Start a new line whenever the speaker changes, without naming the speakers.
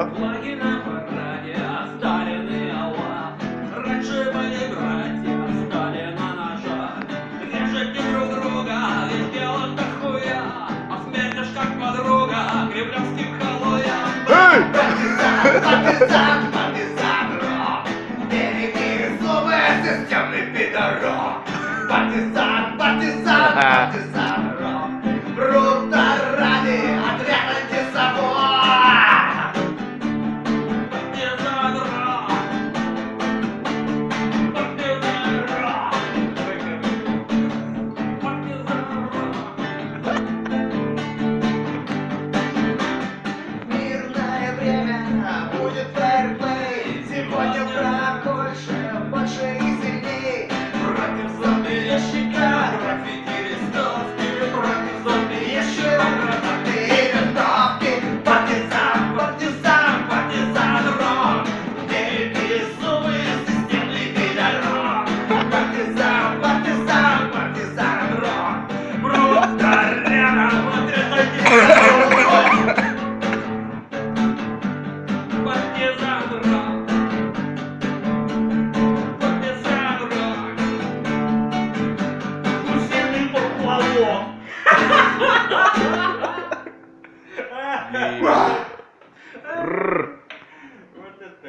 Ага.
Флаги на параде, а Сталин и Аллах. Раньше были братья, Сталин на ножах. Режете друг друга, ведь дело-то хуя. А смерть аж как подруга, кремлевским халуям.
Эй!
Партизан, партизан, рок! Береги зубы, системный пидорок! Партизан, партизан, партизан! Wah.